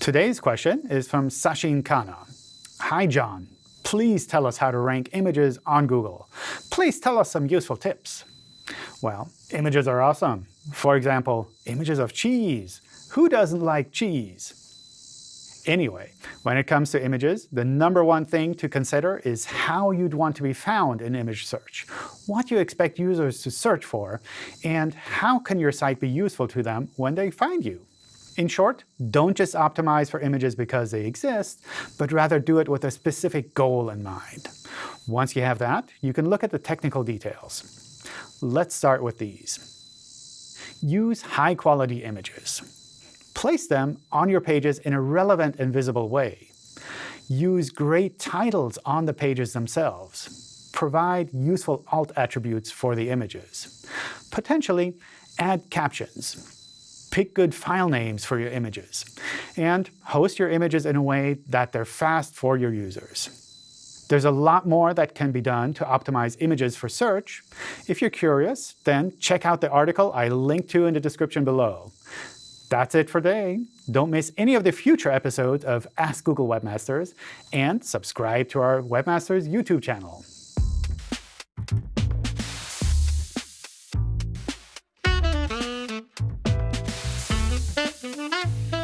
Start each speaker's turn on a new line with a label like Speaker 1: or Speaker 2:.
Speaker 1: Today's question is from Sachin Khanna. Hi, John. Please tell us how to rank images on Google. Please tell us some useful tips. Well, images are awesome. For example, images of cheese. Who doesn't like cheese? Anyway, when it comes to images, the number one thing to consider is how you'd want to be found in image search, what you expect users to search for, and how can your site be useful to them when they find you. In short, don't just optimize for images because they exist, but rather do it with a specific goal in mind. Once you have that, you can look at the technical details. Let's start with these. Use high-quality images. Place them on your pages in a relevant and visible way. Use great titles on the pages themselves. Provide useful alt attributes for the images. Potentially, add captions pick good file names for your images, and host your images in a way that they're fast for your users. There's a lot more that can be done to optimize images for search. If you're curious, then check out the article I linked to in the description below. That's it for today. Don't miss any of the future episodes of Ask Google Webmasters, and subscribe to our Webmasters YouTube channel. Mm-hmm.